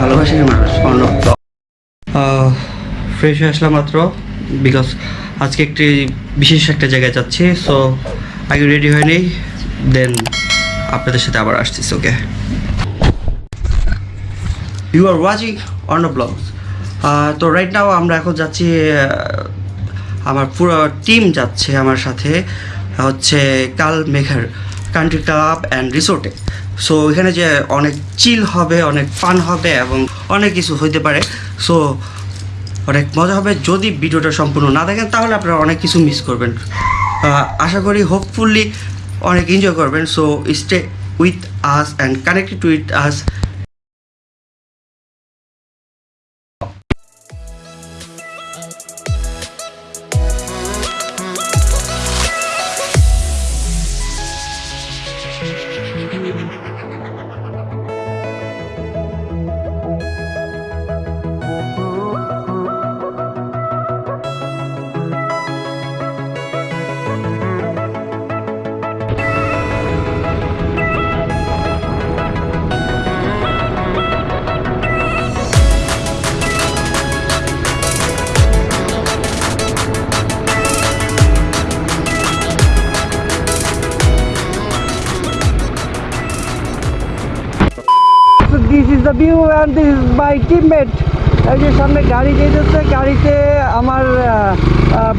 ভালোবাসার মানুষ অর্ণব ফ্রেশ হয়ে আসলাম মাত্র বিকজ আজকে একটি বিশেষ একটা জায়গায় যাচ্ছি সো আগে রেডি হয়ে নেই দেন আপনাদের সাথে আবার আসতেছি okay you are watching Arnab blogs তো রাইট নাও আমরা এখন যাচ্ছি আমার পুরো টিম যাচ্ছে আমার সাথে, হচ্ছে কাল মেঘার কান্ট্রি ক্লাব অ্যান্ড রিসোর্টে সো এখানে যে অনেক চিল হবে, অনেক ফান হবে এবং অনেক কিছু হইতে পারে। সো অনেক মজা হবে। যদি ভিডিওটা সম্পূর্ণ না দেখেন, তাহলে আপনারা অনেক কিছু মিস করবেন। আশা করি হোপফুলি অনেক এনজয় করবেন। So stay with us and connected with us the view and this my teammate এই যে সামনে গাড়ি যেতেছে, গাড়িতে আমার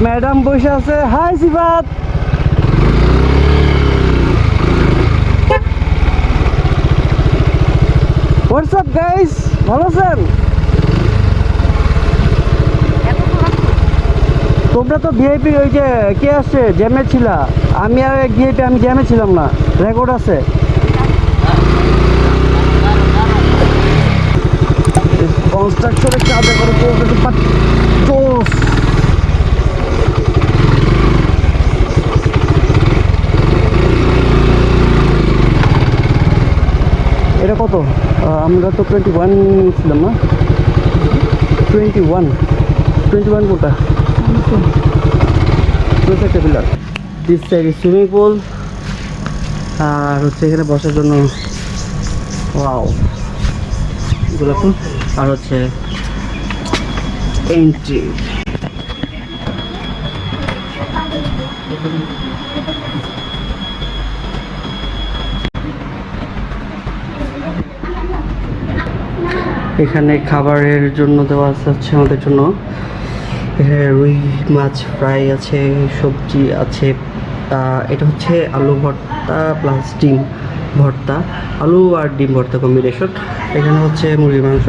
ম্যাডাম বসে আছে। হাই সিবাত হোয়াটসঅ্যাপ গাইস ভালো আছেন? তোমরা তো ভিআইপি ওই যে কে আসছে জ্যামে ছিলা। আমি আর ভিআইপি আমি জ্যামে ছিলাম না। রেকর্ড আছে। কনস্ট্রাকশনের কাজে করে চলতেছে বাট জোস এটা কত? আমরা তো টোয়েন্টি ওয়ান ছিলাম না? টোয়েন্টি ওয়ান টোয়েন্টি ওয়ান কোটা একটা pillar this side swimming pool আর হচ্ছে এখানে বসার জন্য ওয়াও গোলাপ আর হচ্ছে এন্ট্রি এখানে খাবারের জন্য দেওয়া আছে আমাদের জন্য। এখানে রুই মাছ ফ্রাই আছে, সবজি আছে। এটা হচ্ছে আলু ভর্তা প্লাস ডিম। ভর্তা আলু আর ডিম ভর্তা কম্বিনেশন এখানে হচ্ছে মুরগির মাংস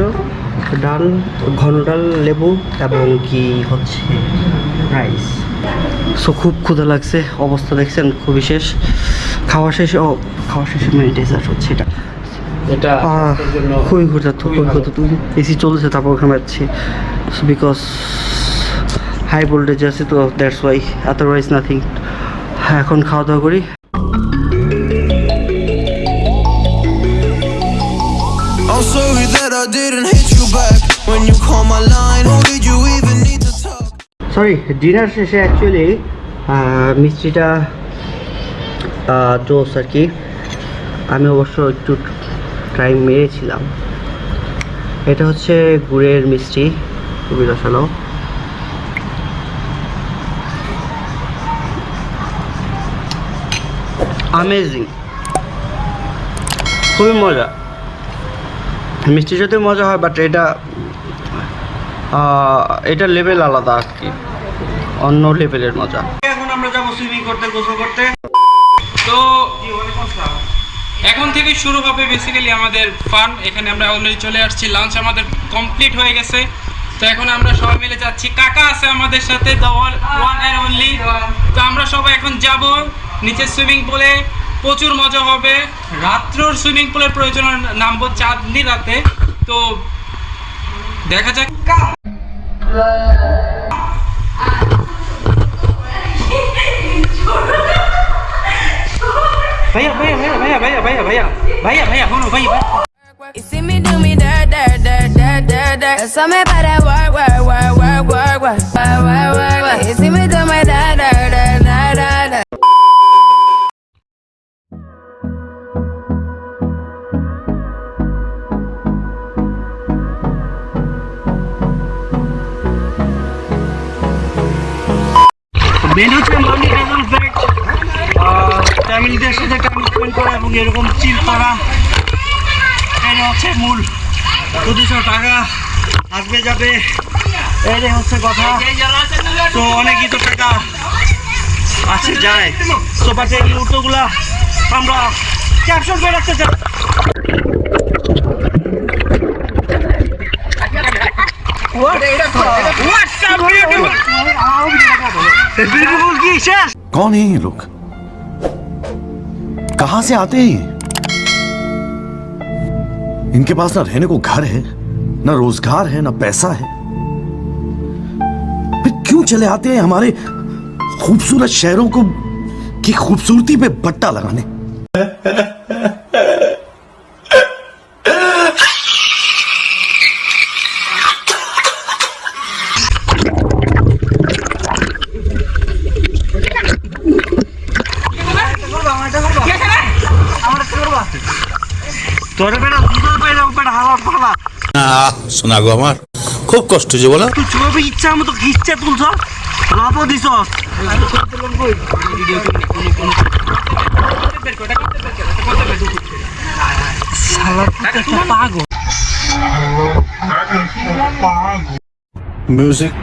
ডাল ঘন ডাল লেবু এবং কি হচ্ছে রাইস সো খুব ক্ষুধা লাগছে অবস্থা দেখছেন খুবই শেষ। খাওয়া শেষে ও খাওয়া শেষে মেন ডেজার্ট হচ্ছে এটা। এটা খুবই খুবই ক্ষুধার্ত। এসি চলছে তারপর যাচ্ছি। বিকজ হাই ভোল্টেজ আছে তো দ্যাটস ওয়াই আদারওয়াইজ নাথিং হ্যাঁ এখন খাওয়া দাওয়া করি। I'm sorry that I didn't hit you back when you call my line. Or did you even need to talk? Sorry dinner শেষে অ্যাকচুয়ালি মিষ্টিটা জোস আর কি আমি অবশ্য একটু ট্রাই মেরেছিলাম এটা হচ্ছে গুড়ের মিষ্টি খুবই রসালো আমেজিং খুবই মজা মিষ্টি যদি মজা হয় বাট এটা এটা লেভেল আলাদা আর কি। অন্য লেভেলের মজা। এখন আমরা যাব সুইমিং করতে, গোসল করতে। তো এখন থেকে শুরু হবে বেসিক্যালি আমাদের ফান এখানে আমরা অলরেডি চলে আসছি। লাঞ্চ আমাদের কমপ্লিট হয়ে গেছে। তো এখন আমরা সবাই মিলে যাচ্ছি। কাকা আছে আমাদের সাথে দ্য ওয়ান অ্যান্ড অনলি তো আমরা সবাই এখন যাব নিচে সুইমিং পুলে প্রচুর মজা হবে রাত্রের সুইমিং পুলের প্রয়োজন হয় না- নামবো চাঁদনি রাতে তো দেখা যাক ভাইয়া ভাইয়া ভাইয়া ভাইয়া ভাইয়া ভাইয়া ভাইয়া ভাইয়া ভাইয়া শোনো ভাইয়া ভাইয়া You see me do me dirt, dirt, dirt, dirt, dirt, dirt. That's all me about that work, work, work, work, work, work, work, work, work, work. You see me হচ্ছে মানি হ্যাজেল ফ্যাক্ট ফ্যামিলিদের সাথে time spend করা এবং এরকম চিল করা এটা হচ্ছে মূল। দুশো টাকা আসবে যাবে। এটাই হচ্ছে কথা। তো অনেকই তো টাকা আছে যায়। তো বাট এই মুহূর্তগুলা আমরা ক্যাপশন করে রাখতে চাই। बिल्कुल की कौन है ये लोग? कहाँ से आते हैं इनके पास ना रहने को घर है, ना रोज़गार है, ना पैसा है। फिर क्यों चले आते हैं हमारे खूबसूरत शहरों को की खूबसूरती पे बट्टा लगाने? না গো আমার। খুব কষ্ট হয়েছে বলো। ইচ্ছা মতো ইচ্ছা তুলছ? মিউজিক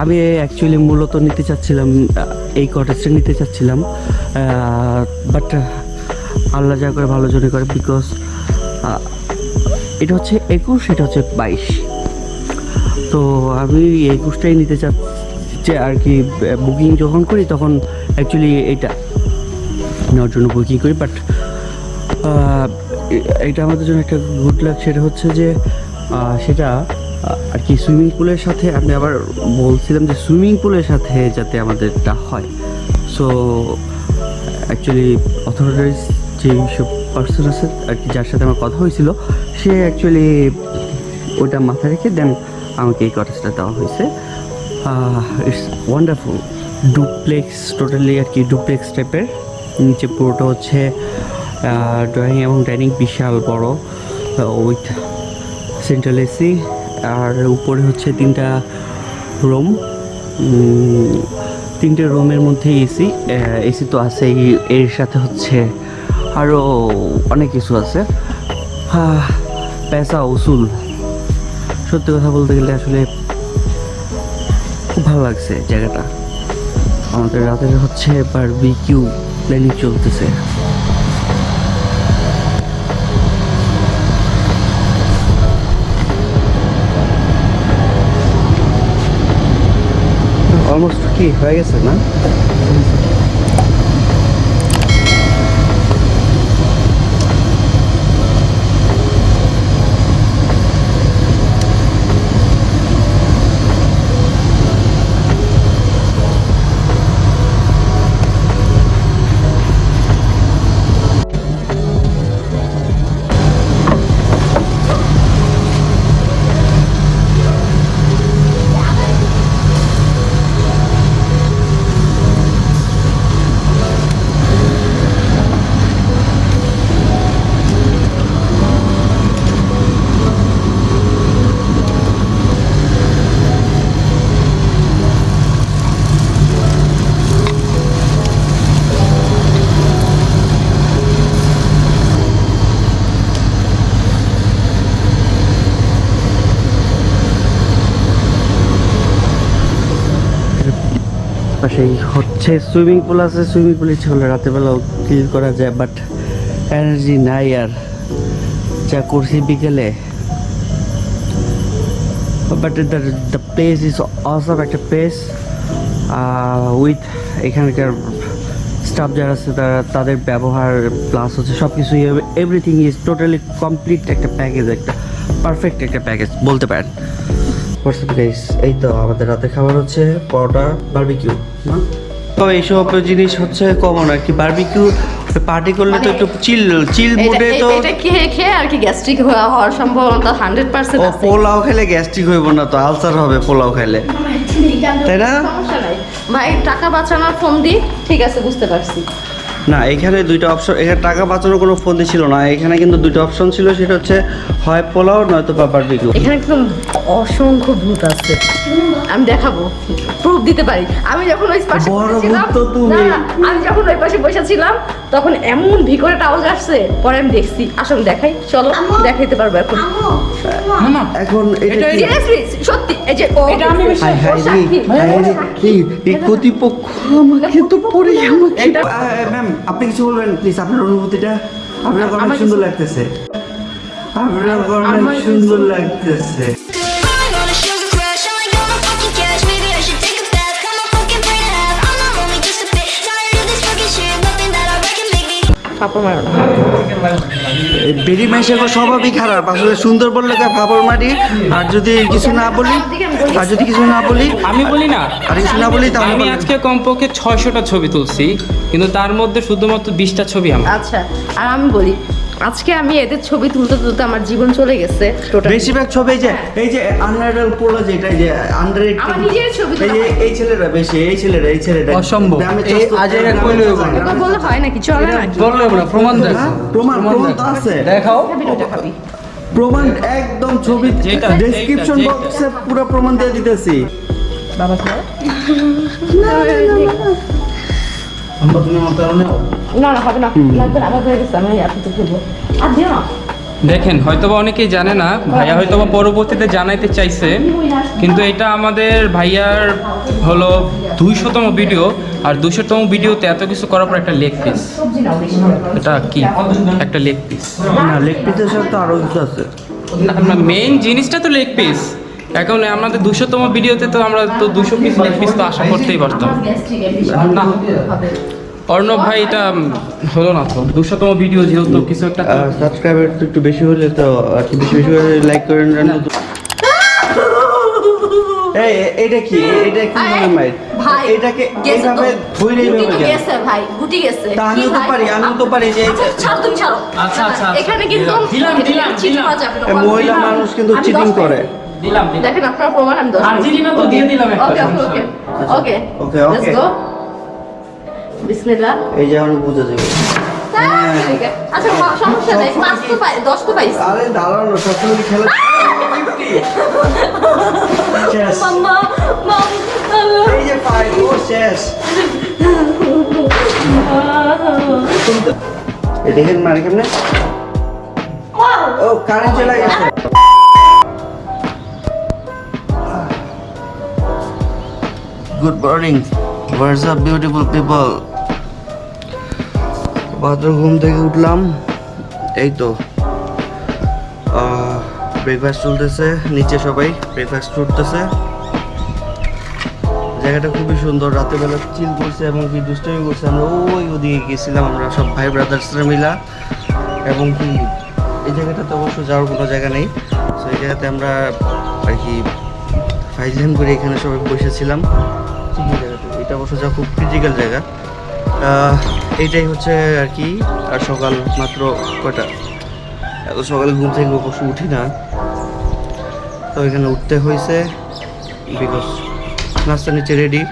আমি অ্যাকচুয়ালি মূলত নিতে চাচ্ছিলাম এই কটেজটা নিতে চাচ্ছিলাম বাট আল্লাহ যা করে ভালো জন্য করে বিকজ এটা হচ্ছে একুশ, এটা হচ্ছে বাইশ। তো আমি একুশটাই নিতে চাচ্ছি আর কি বুকিং যখন করি তখন অ্যাকচুয়ালি এটা নেওয়ার জন্য বুকিং করি বাট এটা আমাদের জন্য একটা গুড লাগ সেটা হচ্ছে যে সেটা আর কি, সুইমিং পুলের সাথে আমি আবার বলছিলাম যে সুইমিং পুলের সাথে যাতে আমাদেরটা হয়। সো অ্যাকচুয়ালি অথরিটিস যে সব পার্সন আছে, আর কি, যার সাথে আমার কথা হয়েছিল, সে অ্যাকচুয়ালি ওটা মাথায় রেখে দেন আমাকে এই কটেজটা দেওয়া হয়েছে। ইটস ওয়ান্ডারফুল ডুপ্লেক্স টোটালি আর কি ডুপ্লেক্স টাইপের নিচে পুরোটা হচ্ছে ড্রয়িং এবং ডাইনিং বিশাল বড়। উইথ সেন্ট্রাল এসি আর উপরে হচ্ছে তিনটা রুম তিনটে রুমের মধ্যে এসি এসি তো আছেই, এর সাথে হচ্ছে আরও অনেক কিছু আছে। পেশা, উসুল। সত্যি কথা বলতে গেলে আসলে খুব ভালো লাগছে জায়গাটা। আমাদের রাতের হচ্ছে বারবিকিউ প্ল্যানিং চলতেছে। অলমোস্ট কি হয়ে গেছে না হচ্ছে সুইমিং পুল আছে, সুইমিং পুল ইচ্ছে করলে রাতেরবেলাও ক্লিন করা যায় বাট এনার্জি নাই আর। যা করছি বিকেলে। But the the place is awesome একটা প্লেস উইথ এখানকার স্টাফ যারা আছে, তারা, তাদের ব্যবহার প্লাস হচ্ছে সব কিছুই এভরিথিং ইজ টোটালি কমপ্লিট একটা প্যাকেজ একটা পারফেক্ট একটা প্যাকেজ বলতে পারেন। এই তো আমাদের রাতে খাবার হচ্ছে পরোটা বারবিকিউ না? তো এইসব জিনিস হচ্ছে কমন আর কি। বারবিকিউ পার্টি করলে তো একটু চিল চিল মুডে তো এটা খেয়ে খেয়ে আর কি গ্যাস্ট্রিক হওয়ার সম্ভাবনা হান্ড্রেড পার্সেন্ট আছে। পোলাও খেলে গ্যাস্ট্রিক হইব না তো আলসার হবে পোলাও খেলে। তাই না? ভাই টাকা বাঁচানোর ফোন দি ঠিক আছে বুঝতে পারছি। না এখানে দুইটা অপশন এখানে টাকা বাঁচানোর কোনো ফোন ছিল না এখানে কিন্তু দুইটা অপশন ছিল সেটা হচ্ছে হয় পোলাও নয়তো বারবিকিউ এখানে একদম অসংখ্য ভূত আছে। আমি দেখাবো প্রুফ দিতে পারি। আমি যখন ওই পাশে বড় বসেছিলাম ভূত তো তুমি। না, না, আমি যখন ওই পাশে বসেছিলাম তখন এমন ভিকরে আওয়াজ আসছে পরে আমি দেখছি। আসলে দেখাই চলো দেখাইতে পারব এখন। না না। এখন সত্যি এই যে আমি। এই কর্তৃপক্ষ আমাকে তো আমাকে এটা- ম্যাম আপনি কিছু বলবেন প্লিজ আপনার অনুভূতিটা আপনার অনেক সুন্দর লাগতেছে। আপনার অনেক সুন্দর লাগতেছে। পাপা মারো না। বেরি মাইশাগো স্বভাবই খারাপ আসলে সুন্দর বললে তো ফাপড় মারি। আর যদি কিছু না বলি আর যদি কিছু না বলি আমি বলি না। আর কিছু না বলি তাহলে আমি আজকে কমপক্ষে ছয়শোটা ছবি তুলছি কিন্তু তার মধ্যে শুধুমাত্র বিশটা ছবি আমার। আচ্ছা আর আমি বলি আজকে আমি এদের ছবি তুলতে তুলতে আমার জীবন চলে গেছে বেশিরভাগ ছবি এই যে এই যে আন্ডারডাল পোলো যেটা যে আন্ডার আমার নিজের ছবি এই যে এই ছেলেরা বেশি এই ছেলেরা এই ছেলেরা। অসম্ভব। চস্ত- আজের চস্ত- বলে। হয় নাকি? চলে নাকি? বললে না প্রমাণ দেখ হ্যাঁ, প্রমাণ প্রমাণ তো আছে। দেখাও। প্রমাণ একদম ছবি যেটা, ডেসক্রিপশন বক্সে পুরো প্রমাণ দিয়ে দিতেছি। বাবা খাও না না হবে না। লাগবে না হয়ে গেছে আমি আপনি তো খেলব আর দিও না। দেখেন হয়তোবা অনেকেই জানে না ভাইয়া হয়তোবা পরবর্তীতে জানাইতে চাইছে কিন্তু এটা আমাদের ভাইয়ার হলো দুইশোতম ভিডিও আর দুইশোতম ভিডিওতে এত কিছু করার পর একটা লেগ পিস এটা কি? একটা লেগ পিস না লেগ পিসের সাথে তো আরও কিছু আছে। না মেইন জিনিসটা তো লেগ পিস এখন আমাদের দুশোতম ভিডিওতে তো আমরা তো দুশো পিস লেগ পিস তো আশা করতেই পারতাম। না অর্ণব ভাই এটা হলো না তো। দুশোতম ভিডিও যেহেতু কিছু একটা সাবস্ক্রাইবার তো একটু বেশি হলে তো আর কি বেশি বেশি করে লাইক করেন এই এটা কি? এটা কি মানে মাইর ভাই এটাকে এইভাবে ধরে এইভাবে গেছে ভাই গুটি গেছে। তা কি তো পারি, আমিও তো পারি যে- ছাড়ো তুমি ছাড়ো। আচ্ছা, আচ্ছা। এখানে কিন্তু দিলাম, দিলাম, দিলাম। করা যাবে না। এ, মহিলা মানুষ কিন্তু চিটিং করে। দিলাম দেখেন আপনার প্রমাণ আমি দশ আর্জেন্টিনা তো দিয়ে দিলাম একটা, ওকে ওকে ওকে ওকে লেটস গো বিসমিল্লাহ। এই যে এখন বুঝে যাবে। আচ্ছা সমস্যা নাই পাঁচ তো পাই দশ তো পাইছি। আরে দাঁড়ানো সবসময় খেলা শেষ। মাম্মা মাম এই যে পাই ও শেষ। এ দেখেন মারে কেমনে? ও কারেন্ট চলে গেছে। Good morning what's up beautiful people ভাদ্র ঘুম থেকে উঠলাম। এই তো ব্রেকফাস্ট চলতেছে, নিচে সবাই ব্রেকফাস্ট করতেছে। জায়গাটা খুবই সুন্দর রাতের বেলা চিল করছে এবং কি দুষ্টামি করছে। আমরা ওই ওদিকে গেছিলাম আমরা সব ভাই ব্রাদার্সরা মিলা। এবং কি, এই জায়গাটাতে অবশ্য যাওয়ার কোনো জায়গা নেই। তো এই জায়গাতে আমরা আর কি ফাইজলাম করে এখানে সবাই বসেছিলাম। ঠিকই জায়গাটা এটা অবশ্য যা খুব ক্রিটিক্যাল জায়গা। এইটাই হচ্ছে আর কি, আর সকাল মাত্র কয়টা? এত সকালে ঘুম থেকে অবশ্য উঠি না। তো এখানে উঠতে হয়েছে বিকজ নাস্তা নিচে রেডি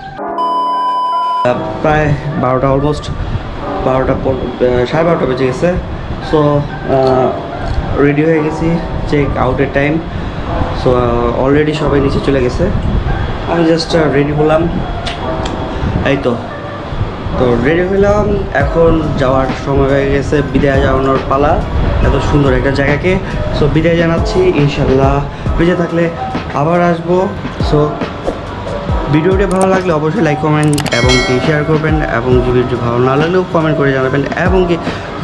প্রায় বারোটা অলমোস্ট বারোটা সাড়ে বারোটা বেজে গেছে। সো রেডি হয়ে গেছি চেক আউটের টাইম সো অলরেডি সবাই নিচে চলে গেছে। আমি জাস্ট রেডি হলাম। এই তো। তো রেডি হলাম এখন যাওয়ার সময় হয়ে গেছে, বিদায় জানানোর পালা। এত সুন্দর একটা জায়গাকে। সো বিদায় জানাচ্ছি ইনশাল্লাহ বেঁচে থাকলে আবার আসব। সো ভিডিওটি ভালো লাগলে অবশ্যই লাইক কমেন্ট এবং কি শেয়ার করবেন এবং কি ভিডিও ভালো না লাগলেও কমেন্ট করে জানাবেন এবং কি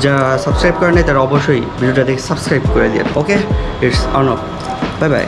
যারা সাবস্ক্রাইব করেন তারা অবশ্যই ভিডিওটা দেখে সাবস্ক্রাইব করে দিন okay it's on bye bye